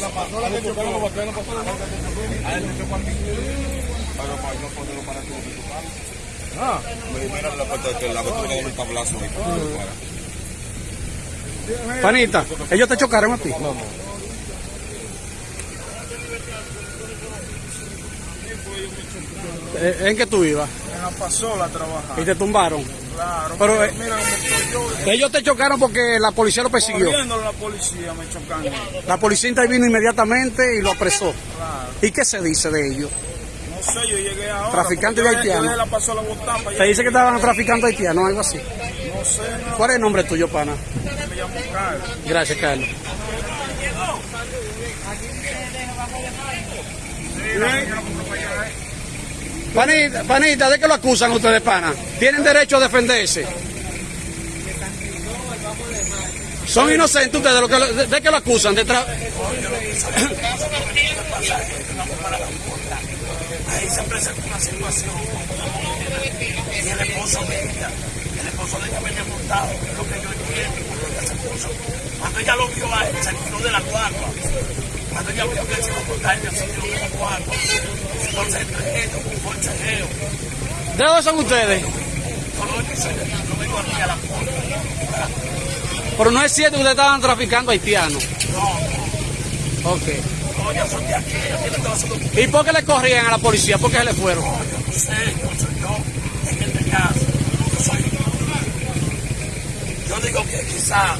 La pasola que chocaron los vaqueros, la pasola A él le chocó a mí. Pero para no ponerlo para tu tu Ah. Mira la puerta que la abertura del tablazo. Panita, ellos te chocaron a ti. Eh, ¿En qué tú ibas? En la pasola a trabajar. Y te tumbaron. Claro. Pero, mira, eh, mira cómo estoy yo. Ellos te chocaron porque la policía lo persiguió. Corriendo la policía me. La policía intervino inmediatamente y lo apresó. Claro. ¿Y qué se dice de ellos? No sé, yo llegué ahora. Traficante de haitiano. La Se dice que estaban traficando haitianos o algo así. No sé, no. ¿Cuál es el nombre tuyo, pana? Me llamo Carlos. Gracias, Carlos. Panita, panita, ¿de qué lo acusan ustedes, pana? Tienen derecho a defenderse. Son inocentes ustedes, de, que, de, qué lo acusan? De tra- ahí se presenta una situación y el esposo de ella, el esposo de ella venía montado, es lo que yo entiendo, porque ese esposo, cuando ella lo vio a él, se quitó de la guagua, cuando ella vio que él se iba a montar, ella se quitó de la guagua, entonces entre ellos, un forcejeo, ¿De dónde son ustedes? no vengo aquí a la puerta, Pero no es cierto que ustedes estaban traficando haitianos. no, Ok. no, ya son de aquí, su ¿Y por qué le corrían a la policía? ¿Por qué se le fueron? no sé, yo soy yo, en este caso, yo soy yo digo que quizá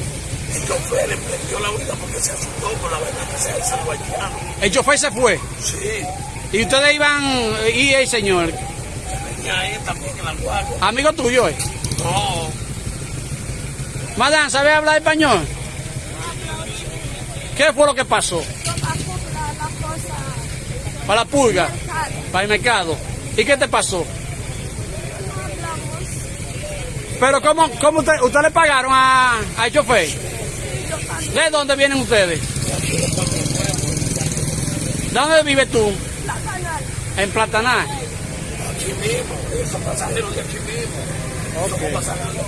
el chofer le prendió la huida porque se asustó con la verdad que se haitiano. El chofer se fue. Sí, Y ustedes iban, y el señor, venía ahí también en la guardia. amigo tuyo, ¿eh? No, Madame, ¿sabe hablar español? ¿Qué fue lo que pasó? Para la pulga, para el mercado. ¿Y qué te pasó? Pero ¿cómo, cómo usted, usted le pagaron a, al chofer? ¿De dónde vienen ustedes? ¿De dónde vives tú? En Platanal. aquí mismo, pasajeros de aquí mismo. Somos pasajeros.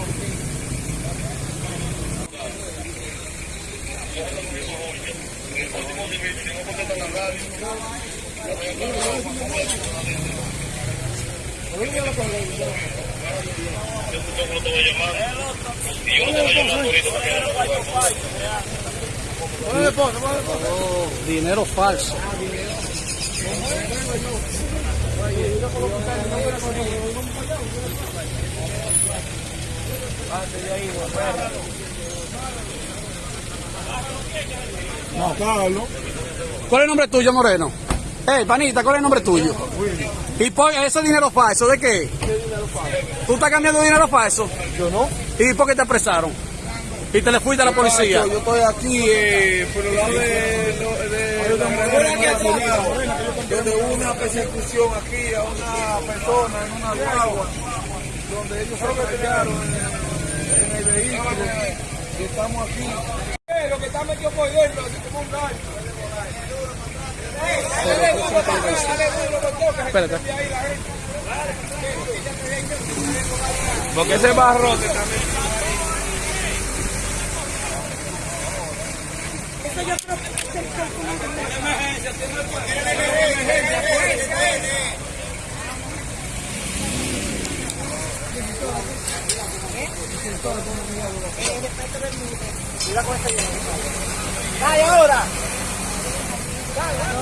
Dinero falso. No, Carlos. ¿Cuál es el nombre tuyo, Moreno? Hey, panita, ¿cuál es el nombre tuyo? ¿Y por ese dinero falso de qué? ¿Tú estás cambiando dinero falso? Yo no. ¿Y por qué te apresaron? ¿Y te le fuiste a la policía? Yo, estoy aquí eh, por el lado de, de, de, donde hubo una persecución aquí a una persona en una guagua, donde ellos se pegaron en, en el vehículo y estamos aquí. Eh, lo que está metido por dentro, así como un gallo. Espérate. Porque ese barrote también.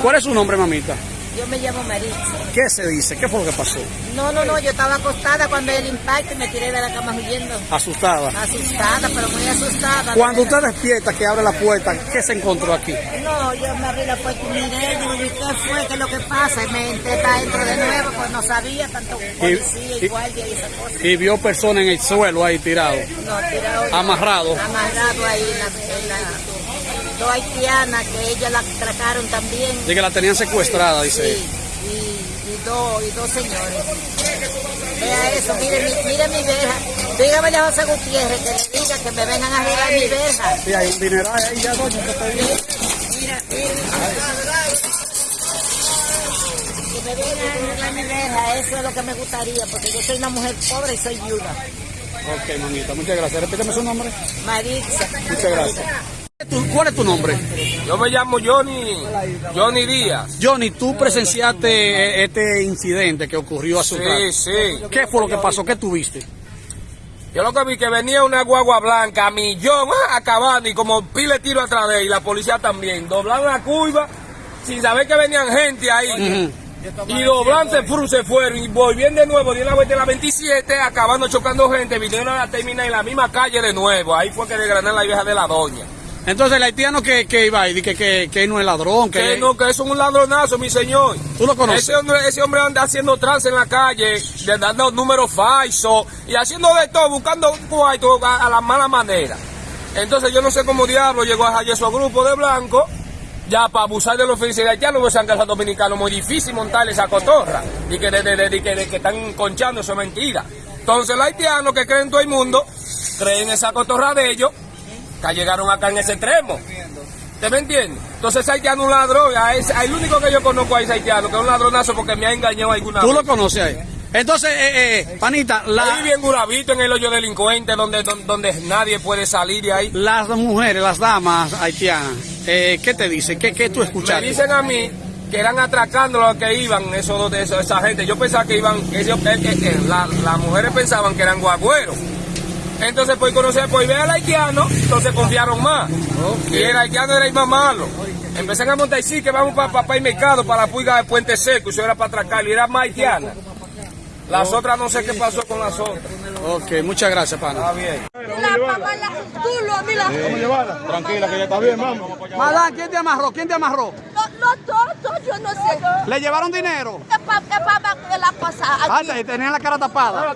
¿Cuál es su nombre, mamita? Yo me llamo Maritza. ¿Qué se dice? ¿Qué fue lo que pasó? No, no, no, yo estaba acostada cuando el impacto y me tiré de la cama huyendo. Asustada. Asustada, pero muy asustada. Cuando usted despierta, que abre la puerta, ¿qué se encontró aquí? No, yo me abrí la puerta y miré, digo, ¿y qué fue? ¿Qué es lo que pasa? Y me entré para adentro de nuevo, pues no sabía, tanto policía y, y- guardia y esa cosa. Y vio personas en el suelo ahí tirados. No, tirado. Amarrado. Amarrado ahí en la, en la- dos haitianas que ellas la atracaron también. De que la tenían secuestrada, dice. Sí, y, y, dos, y dos señores. Vea eso, mire, mi- mire mi verja. Dígame a José Gutiérrez que le diga que me vengan a arreglar mi verja. Sí, hay un dineral ahí ya, doña, que está ahí. Mira, mira. Que me vengan a arreglar mi verja, eso es lo que me gustaría, porque yo soy una mujer pobre y soy viuda. Ok, mamita, muchas gracias. Repíteme su nombre. Maritza. Muchas gracias. Es tu, cuál es tu nombre? Yo me llamo Johnny, Johnny Díaz. Johnny, tú presenciaste este incidente que ocurrió hace un rato. Sí, sí. ¿Qué fue lo que pasó? ¿Qué tuviste? Yo lo que vi que venía una guagua blanca, a millón, ah, acabando y como pile tiro atrás de él, y la policía también. Doblaron la curva sin saber que venían gente ahí. Y doblan, se, fru- se fueron y volviendo de nuevo, dieron la vuelta en la 27, acabando chocando gente, vinieron a la terminal en la misma calle de nuevo. Ahí fue que desgranaron la vieja de la doña. Entonces el haitiano que, que iba ahí, que, que, que no es ladrón, que, Que no, que eso es un ladronazo, mi señor. tú lo conoces. Ese hombre, ese hombre anda haciendo trance en la calle, de- dando números falsos y haciendo de todo, buscando cuarto a, a la mala manera. Entonces yo no sé cómo diablo llegó a esos grupos de blancos, ya para abusar de los felices haitianos, pues que los dominicanos muy difícil montarle esa cotorra, y que, de, de- de- que, de que están conchando, eso es mentira. Entonces los haitianos que creen todo el mundo, creen esa cotorra de ellos, que llegaron acá en ese extremo. ¿Te me entiendes? Entonces ese haitiano es un ladrón, a ese- el único que yo conozco a ese haitiano, que es un ladronazo porque me ha engañado alguna Tú vez. lo conoces ahí. Entonces, eh, eh, panita, Ahí la, bien Guravito en el hoyo delincuente donde, donde, donde nadie puede salir de ahí. las mujeres, las damas haitianas, eh, ¿qué te dicen? ¿Qué, qué tú Me escuchaste? dicen a mí que eran atracando los que iban, esos esos- esa gente. Yo pensaba que iban, que ellos- que- que- que la- las mujeres pensaban que eran guagüeros. Entonces, por conocer, por ver al haitiano, entonces confiaron más. Y el haitiano era el más malo. Empezaron a montar, sí, que vamos para pa, el mercado, para la puiga de Puente Seco, y eso era para atracar, y era más haitiana. Las otras no sé qué pasó con las otras. Ok, muchas gracias, pana. Está bien. Tranquila, que ya está bien, vamos. Madame, ¿quién te amarró? ¿Quién te amarró? No, no todo, yo no sé. ¿Le llevaron dinero? Es para la cosa Ah, aquí. te- tenían la cara tapada.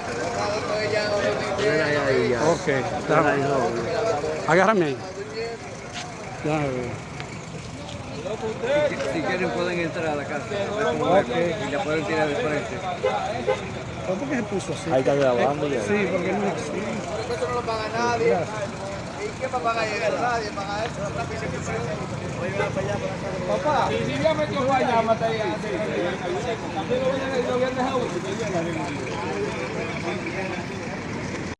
Ok. déjame. Agárrame ahí. Déjame ver. Si quieren pueden entrar a la casa. Y la pueden tirar de frente. ¿Por qué se puso así? Ahí está grabando ya. Sí, porque no Papá, y si ya metió guayama, también lo habían dejado. Thank you.